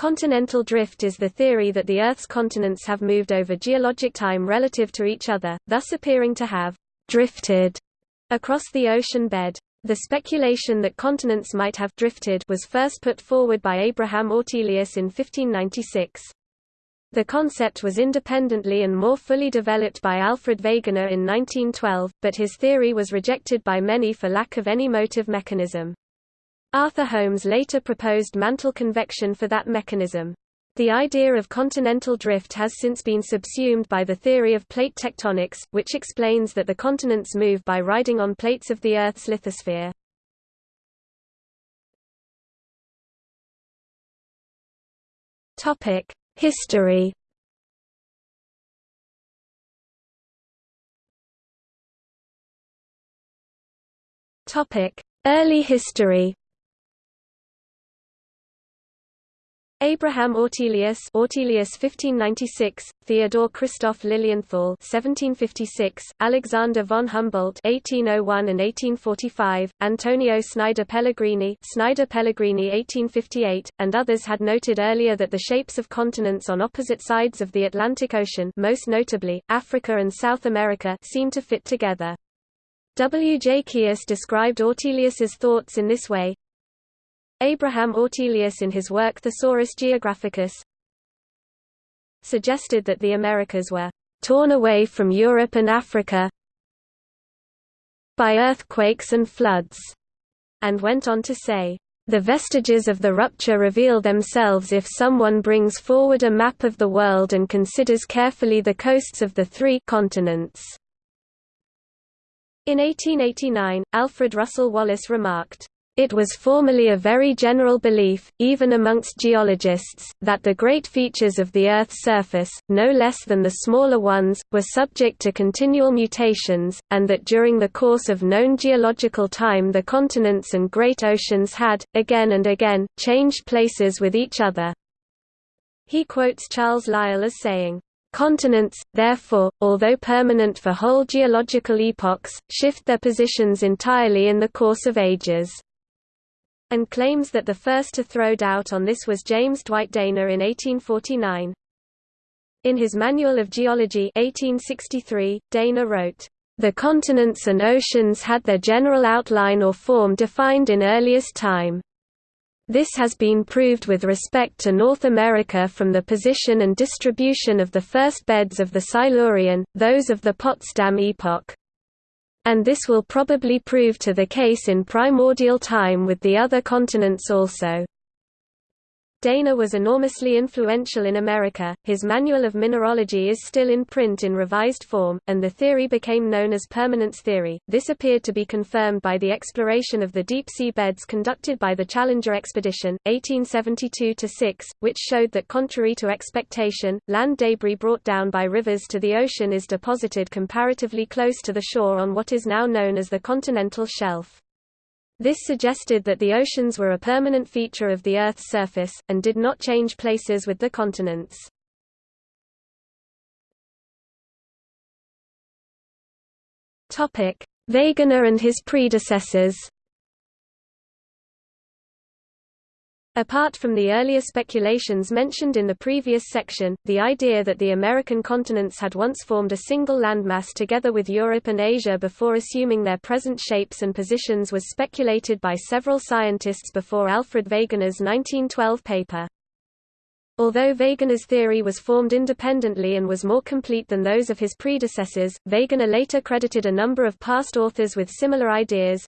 Continental drift is the theory that the Earth's continents have moved over geologic time relative to each other, thus appearing to have drifted across the ocean bed. The speculation that continents might have drifted was first put forward by Abraham Ortelius in 1596. The concept was independently and more fully developed by Alfred Wegener in 1912, but his theory was rejected by many for lack of any motive mechanism. Arthur Holmes later proposed mantle convection for that mechanism. The idea of continental drift has since been subsumed by the theory of plate tectonics, which explains that the continents move by riding on plates of the Earth's lithosphere. History Early history Abraham Ortelius Ortelius 1596, Theodore Christoph Lilienthal 1756, Alexander von Humboldt 1801 and 1845, Antonio Snider Pellegrini Snider Pellegrini 1858, and others had noted earlier that the shapes of continents on opposite sides of the Atlantic Ocean most notably, Africa and South America seem to fit together. W. J. Kious described Ortelius's thoughts in this way, Abraham Ortelius in his work Thesaurus Geographicus suggested that the Americas were torn away from Europe and Africa by earthquakes and floods, and went on to say, the vestiges of the rupture reveal themselves if someone brings forward a map of the world and considers carefully the coasts of the three continents. In 1889, Alfred Russel Wallace remarked, it was formerly a very general belief, even amongst geologists, that the great features of the Earth's surface, no less than the smaller ones, were subject to continual mutations, and that during the course of known geological time the continents and great oceans had, again and again, changed places with each other. He quotes Charles Lyell as saying, Continents, therefore, although permanent for whole geological epochs, shift their positions entirely in the course of ages and claims that the first to throw doubt on this was James Dwight Dana in 1849. In his Manual of Geology 1863, Dana wrote, "...the continents and oceans had their general outline or form defined in earliest time. This has been proved with respect to North America from the position and distribution of the first beds of the Silurian, those of the Potsdam epoch, and this will probably prove to the case in primordial time with the other continents also. Dana was enormously influential in America, his Manual of Mineralogy is still in print in revised form, and the theory became known as permanence theory. This appeared to be confirmed by the exploration of the deep sea beds conducted by the Challenger expedition, 1872-6, which showed that contrary to expectation, land debris brought down by rivers to the ocean is deposited comparatively close to the shore on what is now known as the continental shelf. This suggested that the oceans were a permanent feature of the Earth's surface, and did not change places with the continents. Wegener and his predecessors Apart from the earlier speculations mentioned in the previous section, the idea that the American continents had once formed a single landmass together with Europe and Asia before assuming their present shapes and positions was speculated by several scientists before Alfred Wegener's 1912 paper. Although Wegener's theory was formed independently and was more complete than those of his predecessors, Wegener later credited a number of past authors with similar ideas,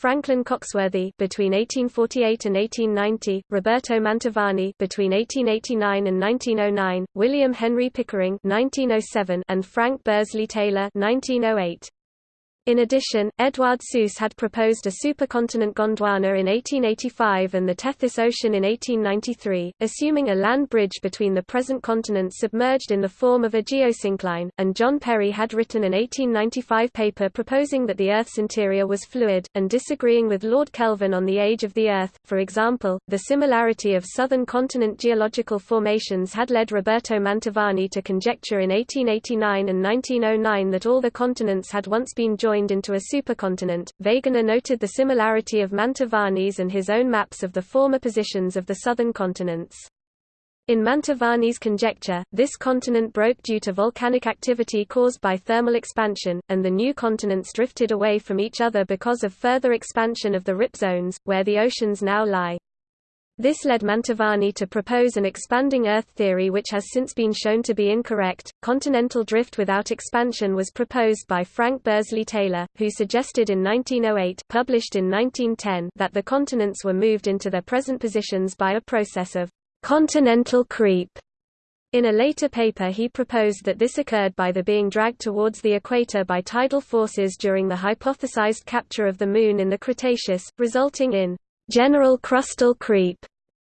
Franklin Coxworthy between 1848 and 1890, Roberto Mantovani between 1889 and 1909, William Henry Pickering 1907, and Frank Bursley Taylor 1908. In addition, Edouard Suess had proposed a supercontinent Gondwana in 1885 and the Tethys Ocean in 1893, assuming a land bridge between the present continents submerged in the form of a geosyncline, and John Perry had written an 1895 paper proposing that the Earth's interior was fluid, and disagreeing with Lord Kelvin on the age of the Earth. For example, the similarity of southern continent geological formations had led Roberto Mantovani to conjecture in 1889 and 1909 that all the continents had once been joined joined into a supercontinent. Wegener noted the similarity of Mantovani's and his own maps of the former positions of the southern continents. In Mantovani's conjecture, this continent broke due to volcanic activity caused by thermal expansion, and the new continents drifted away from each other because of further expansion of the rip zones, where the oceans now lie. This led Mantovani to propose an expanding Earth theory which has since been shown to be incorrect. Continental drift without expansion was proposed by Frank Bursley Taylor, who suggested in 1908 published in 1910 that the continents were moved into their present positions by a process of continental creep. In a later paper he proposed that this occurred by the being dragged towards the equator by tidal forces during the hypothesized capture of the Moon in the Cretaceous, resulting in general crustal creep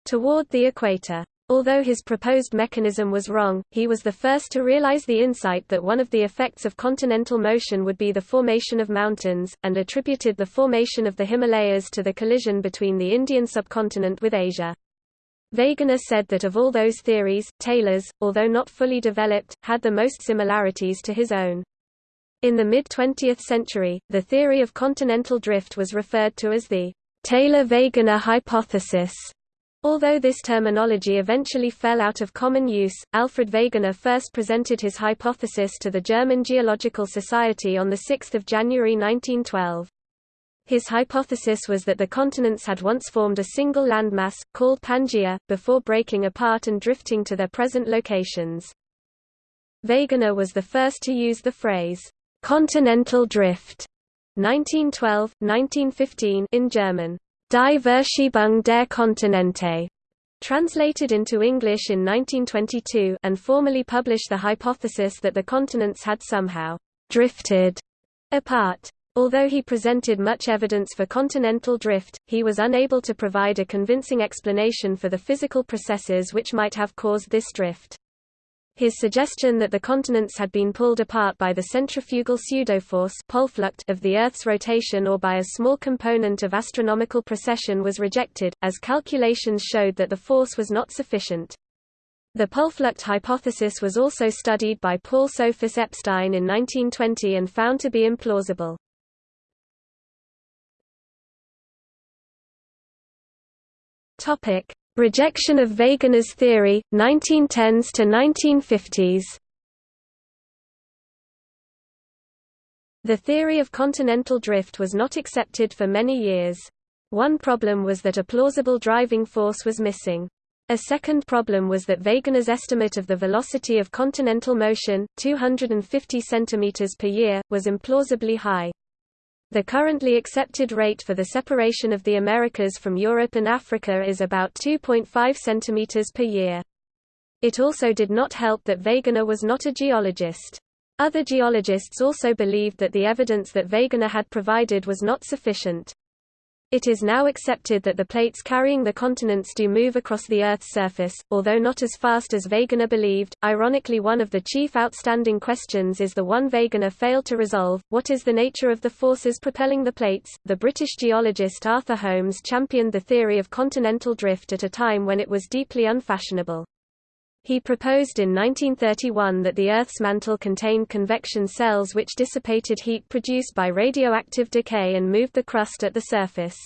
toward the equator. Although his proposed mechanism was wrong, he was the first to realize the insight that one of the effects of continental motion would be the formation of mountains, and attributed the formation of the Himalayas to the collision between the Indian subcontinent with Asia. Wegener said that of all those theories, Taylor's, although not fully developed, had the most similarities to his own. In the mid-20th century, the theory of continental drift was referred to as the Taylor-Wegener hypothesis. Although this terminology eventually fell out of common use, Alfred Wegener first presented his hypothesis to the German Geological Society on 6 January 1912. His hypothesis was that the continents had once formed a single landmass, called Pangaea, before breaking apart and drifting to their present locations. Wegener was the first to use the phrase, continental drift, 1912, 1915 in German, Die Verschiebung der Kontinente, translated into English in 1922 and formally published the hypothesis that the continents had somehow drifted apart. Although he presented much evidence for continental drift, he was unable to provide a convincing explanation for the physical processes which might have caused this drift. His suggestion that the continents had been pulled apart by the centrifugal pseudoforce of the Earth's rotation or by a small component of astronomical precession was rejected, as calculations showed that the force was not sufficient. The Polflucht hypothesis was also studied by Paul Sophus Epstein in 1920 and found to be implausible. Rejection of Wegener's theory, 1910s to 1950s The theory of continental drift was not accepted for many years. One problem was that a plausible driving force was missing. A second problem was that Wegener's estimate of the velocity of continental motion, 250 cm per year, was implausibly high. The currently accepted rate for the separation of the Americas from Europe and Africa is about 2.5 cm per year. It also did not help that Wegener was not a geologist. Other geologists also believed that the evidence that Wegener had provided was not sufficient. It is now accepted that the plates carrying the continents do move across the Earth's surface, although not as fast as Wegener believed. Ironically, one of the chief outstanding questions is the one Wegener failed to resolve what is the nature of the forces propelling the plates? The British geologist Arthur Holmes championed the theory of continental drift at a time when it was deeply unfashionable. He proposed in 1931 that the Earth's mantle contained convection cells which dissipated heat produced by radioactive decay and moved the crust at the surface.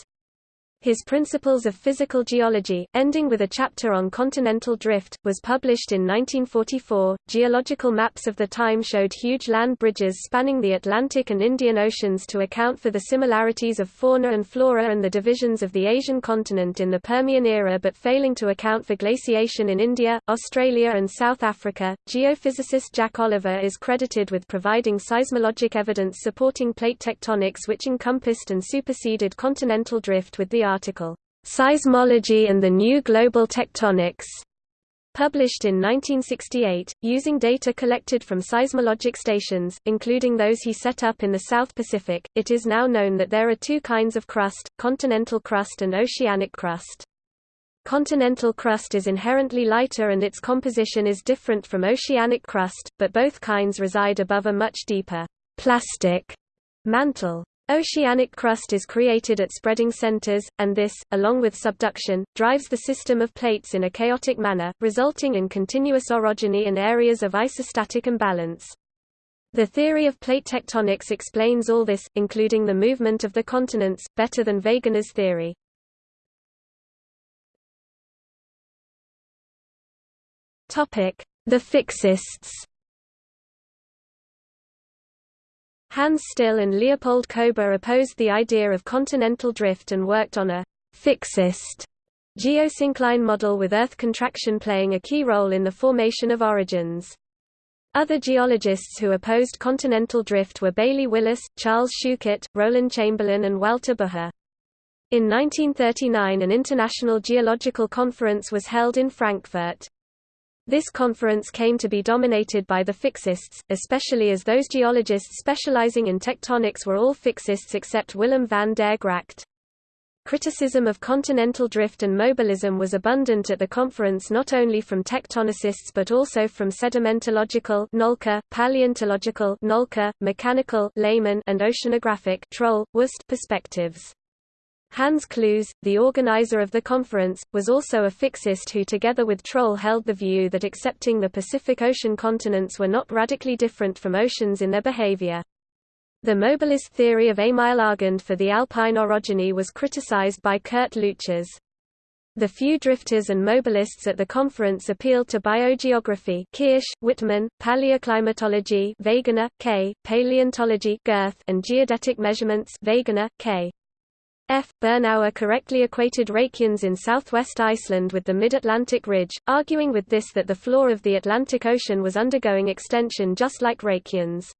His Principles of Physical Geology, ending with a chapter on continental drift, was published in 1944. Geological maps of the time showed huge land bridges spanning the Atlantic and Indian Oceans to account for the similarities of fauna and flora and the divisions of the Asian continent in the Permian era but failing to account for glaciation in India, Australia, and South Africa. Geophysicist Jack Oliver is credited with providing seismologic evidence supporting plate tectonics which encompassed and superseded continental drift with the article, Seismology and the New Global Tectonics, published in 1968, using data collected from seismologic stations, including those he set up in the South Pacific. It is now known that there are two kinds of crust, continental crust and oceanic crust. Continental crust is inherently lighter and its composition is different from oceanic crust, but both kinds reside above a much deeper plastic mantle. Oceanic crust is created at spreading centers, and this, along with subduction, drives the system of plates in a chaotic manner, resulting in continuous orogeny and areas of isostatic imbalance. The theory of plate tectonics explains all this, including the movement of the continents, better than Wegener's theory. The fixists Hans Stille and Leopold Kober opposed the idea of continental drift and worked on a «fixist» geosyncline model with Earth contraction playing a key role in the formation of orogens. Other geologists who opposed continental drift were Bailey Willis, Charles Schuchert, Roland Chamberlin and Walter Bucher. In 1939 an international geological conference was held in Frankfurt. This conference came to be dominated by the fixists, especially as those geologists specializing in tectonics were all fixists except Willem van der Gracht. Criticism of continental drift and mobilism was abundant at the conference not only from tectonicists but also from sedimentological Nolke, paleontological Nolke, mechanical Lehmann and oceanographic Troll, Wust perspectives. Hans Cloos, the organizer of the conference, was also a fixist who together with Troll held the view that accepting the Pacific Ocean continents were not radically different from oceans in their behavior. The mobilist theory of Emil Argand for the alpine orogeny was criticized by Kurt Leuchars. The few drifters and mobilists at the conference appealed to biogeography Kirsch, Wittmann, paleoclimatology Wegener, K, paleontology Gerth, and geodetic measurements Wegener, K. F. Bernauer correctly equated Reykjanes in southwest Iceland with the mid-Atlantic ridge, arguing with this that the floor of the Atlantic Ocean was undergoing extension just like Reykjanes.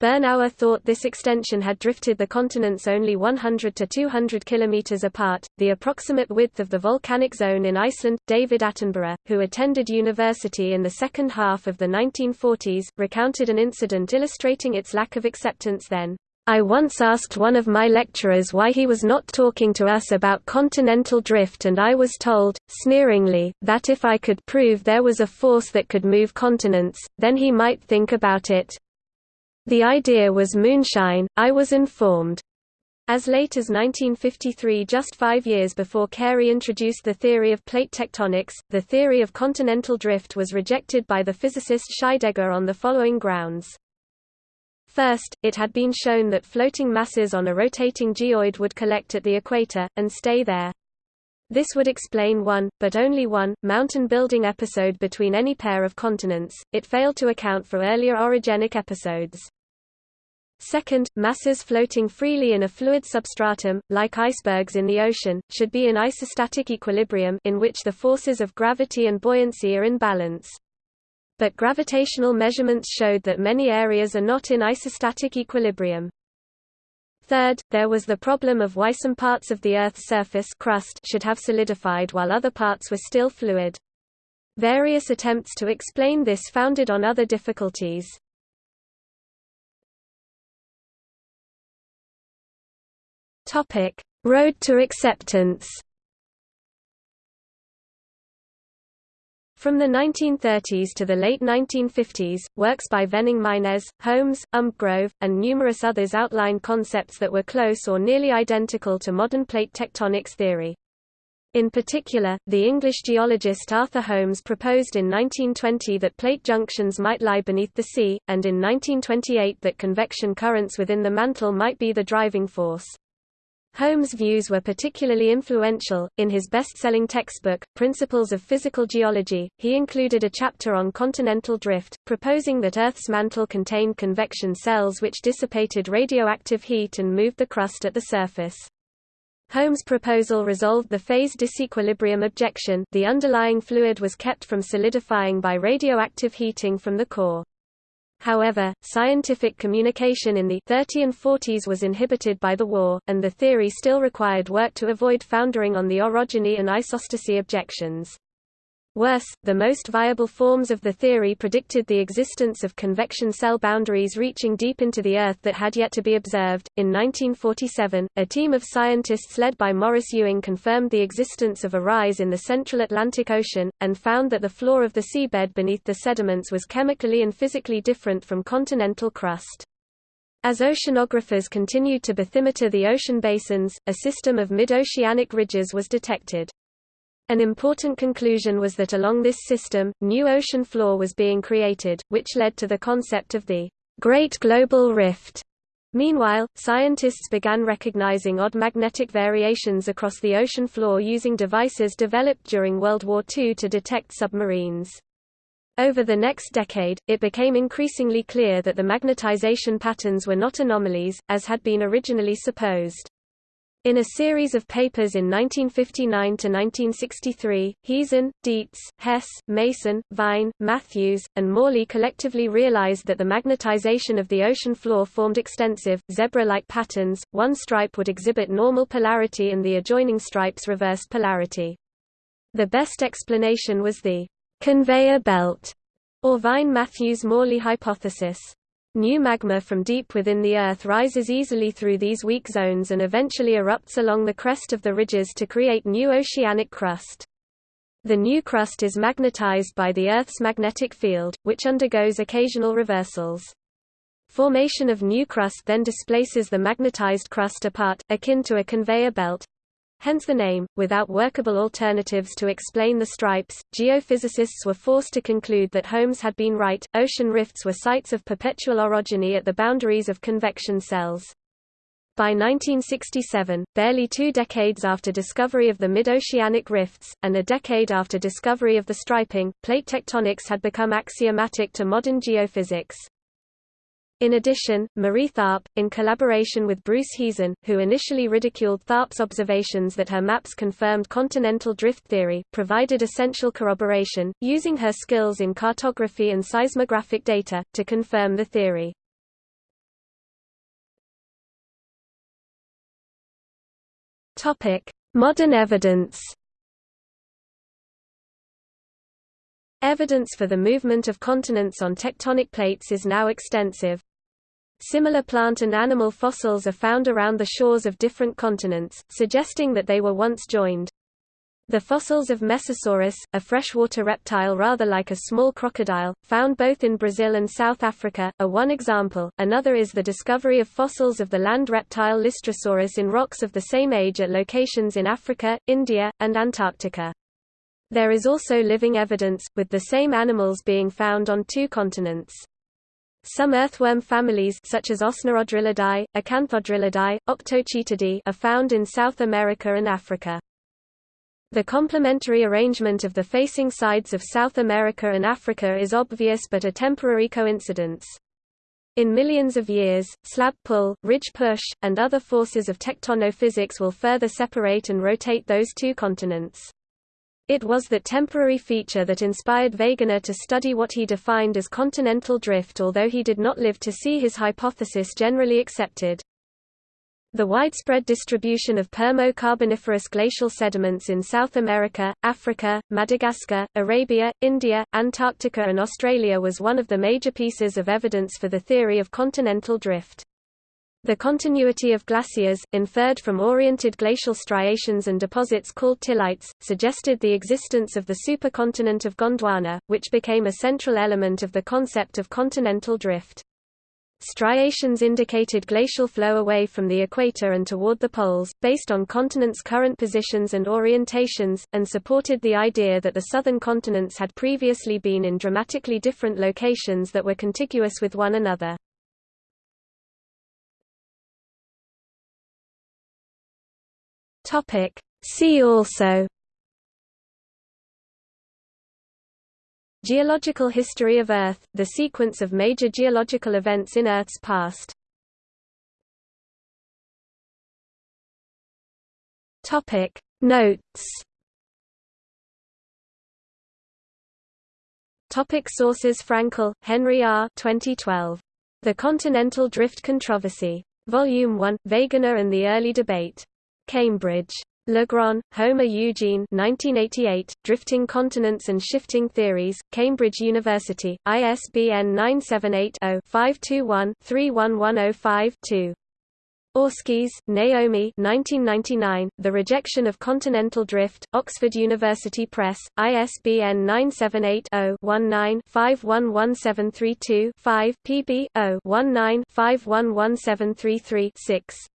Bernauer thought this extension had drifted the continents only 100 to 200 kilometers apart. The approximate width of the volcanic zone in Iceland, David Attenborough, who attended university in the second half of the 1940s, recounted an incident illustrating its lack of acceptance then. I once asked one of my lecturers why he was not talking to us about continental drift and I was told, sneeringly, that if I could prove there was a force that could move continents, then he might think about it. The idea was moonshine, I was informed. As late as 1953 just five years before Carey introduced the theory of plate tectonics, the theory of continental drift was rejected by the physicist Scheidegger on the following grounds. First, it had been shown that floating masses on a rotating geoid would collect at the equator, and stay there. This would explain one, but only one, mountain-building episode between any pair of continents. It failed to account for earlier orogenic episodes. Second, masses floating freely in a fluid substratum, like icebergs in the ocean, should be in isostatic equilibrium in which the forces of gravity and buoyancy are in balance. But gravitational measurements showed that many areas are not in isostatic equilibrium. Third, there was the problem of why some parts of the Earth's surface crust should have solidified while other parts were still fluid. Various attempts to explain this founded on other difficulties. Road to acceptance. From the 1930s to the late 1950s, works by Venning Meinesz, Holmes, Umbgrove, and numerous others outlined concepts that were close or nearly identical to modern plate tectonics theory. In particular, the English geologist Arthur Holmes proposed in 1920 that plate junctions might lie beneath the sea, and in 1928 that convection currents within the mantle might be the driving force. Holmes' views were particularly influential. In his best-selling textbook, Principles of Physical Geology, he included a chapter on continental drift, proposing that Earth's mantle contained convection cells which dissipated radioactive heat and moved the crust at the surface. Holmes' proposal resolved the phase disequilibrium objection the underlying fluid was kept from solidifying by radioactive heating from the core. However, scientific communication in the 30 and 40s was inhibited by the war, and the theory still required work to avoid foundering on the orogeny and isostasy objections. Worse, the most viable forms of the theory predicted the existence of convection cell boundaries reaching deep into the Earth that had yet to be observed. In 1947, a team of scientists led by Morris Ewing confirmed the existence of a rise in the central Atlantic Ocean, and found that the floor of the seabed beneath the sediments was chemically and physically different from continental crust. As oceanographers continued to bathymeter the ocean basins, a system of mid-oceanic ridges was detected. An important conclusion was that along this system, new ocean floor was being created, which led to the concept of the Great Global Rift. Meanwhile, scientists began recognizing odd magnetic variations across the ocean floor using devices developed during World War II to detect submarines. Over the next decade, it became increasingly clear that the magnetization patterns were not anomalies, as had been originally supposed. In a series of papers in 1959–1963, Heezen, Dietz, Hess, Mason, Vine, Matthews, and Morley collectively realized that the magnetization of the ocean floor formed extensive, zebra-like patterns, one stripe would exhibit normal polarity and the adjoining stripes reversed polarity. The best explanation was the conveyor belt, or Vine-Matthews-Morley hypothesis. New magma from deep within the Earth rises easily through these weak zones and eventually erupts along the crest of the ridges to create new oceanic crust. The new crust is magnetized by the Earth's magnetic field, which undergoes occasional reversals. Formation of new crust then displaces the magnetized crust apart, akin to a conveyor belt, Hence the name. Without workable alternatives to explain the stripes, geophysicists were forced to conclude that Holmes had been right. Ocean rifts were sites of perpetual orogeny at the boundaries of convection cells. By 1967, barely two decades after discovery of the mid-oceanic rifts, and a decade after discovery of the striping, plate tectonics had become axiomatic to modern geophysics. In addition, Marie Tharp, in collaboration with Bruce Heezen, who initially ridiculed Tharp's observations that her maps confirmed continental drift theory, provided essential corroboration, using her skills in cartography and seismographic data, to confirm the theory. Modern evidence Evidence for the movement of continents on tectonic plates is now extensive. Similar plant and animal fossils are found around the shores of different continents, suggesting that they were once joined. The fossils of Mesosaurus, a freshwater reptile rather like a small crocodile, found both in Brazil and South Africa, are one example. Another is the discovery of fossils of the land reptile Lystrosaurus in rocks of the same age at locations in Africa, India, and Antarctica. There is also living evidence, with the same animals being found on two continents. Some earthworm families such as Ocnerodrilidae, Acanthodrilidae, Octochaetidae are found in South America and Africa. The complementary arrangement of the facing sides of South America and Africa is obvious but a temporary coincidence. In millions of years, slab pull, ridge push, and other forces of tectonophysics will further separate and rotate those two continents. It was that temporary feature that inspired Wegener to study what he defined as continental drift although he did not live to see his hypothesis generally accepted. The widespread distribution of Permo-Carboniferous glacial sediments in South America, Africa, Madagascar, Arabia, India, Antarctica and Australia was one of the major pieces of evidence for the theory of continental drift. The continuity of glaciers, inferred from oriented glacial striations and deposits called tillites, suggested the existence of the supercontinent of Gondwana, which became a central element of the concept of continental drift. Striations indicated glacial flow away from the equator and toward the poles, based on continents' current positions and orientations, and supported the idea that the southern continents had previously been in dramatically different locations that were contiguous with one another. Topic. See also Geological history of Earth, the sequence of major geological events in Earth's past Topic Notes Topic Sources Frankel, Henry R. 2012. The Continental Drift Controversy. Volume 1, Wegener and the Early Debate. Cambridge. Legrand, Homer Eugene 1988, Drifting Continents and Shifting Theories, Cambridge University, ISBN 978-0-521-31105-2. Oreskes, Naomi 1999, The Rejection of Continental Drift, Oxford University Press, ISBN 978-0-19-511732-5, pb 0-19-511733-6.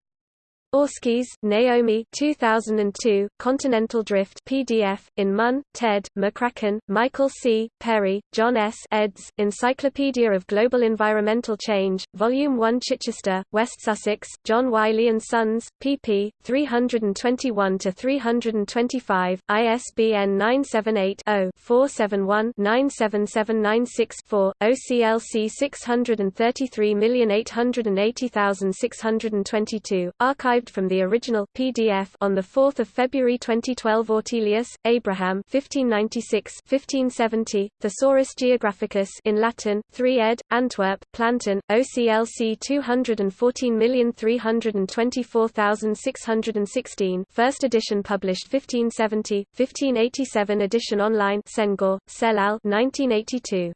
Oreskes, Naomi 2002, Continental Drift PDF, in Munn, Ted, McCracken, Michael C., Perry, John S. eds. Encyclopedia of Global Environmental Change, Volume 1 Chichester, West Sussex, John Wiley & Sons, pp. 321–325, ISBN 978-0-471-97796-4, OCLC 633880622, archived from the original PDF on the 4th of February 2012 Ortelius, Abraham 1596 1570 Thesaurus Geographicus in Latin 3 ed Antwerp Plantin OCLC 214324616 First edition published 1570 1587 edition online Senghor Celal 1982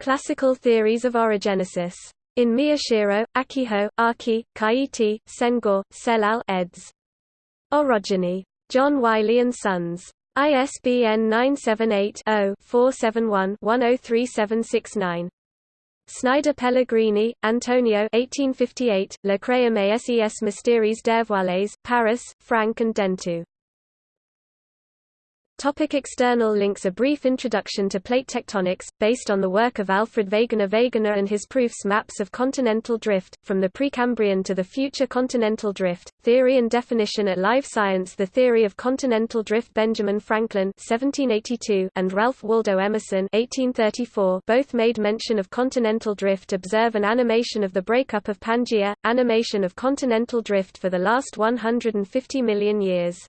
Classical theories of orogenesis in Miyashiro, Akiho, Aki, Kaiti, Senghor, Selal eds. Orogeny. John Wiley & Sons. ISBN 978-0-471-103769. Snider Pellegrini, Antonio 1858, Le Créum et ses mystères dévoilés, Paris, Frank and Dentu. Topic external links. A brief introduction to plate tectonics, based on the work of Alfred Wegener. Wegener and his proofs Maps of continental drift, from the Precambrian to the future continental drift, Theory and definition at Live Science. The Theory of Continental Drift. Benjamin Franklin 1782 and Ralph Waldo Emerson 1834 both made mention of continental drift. Observe an animation of the breakup of Pangaea, animation of continental drift for the last 150 million years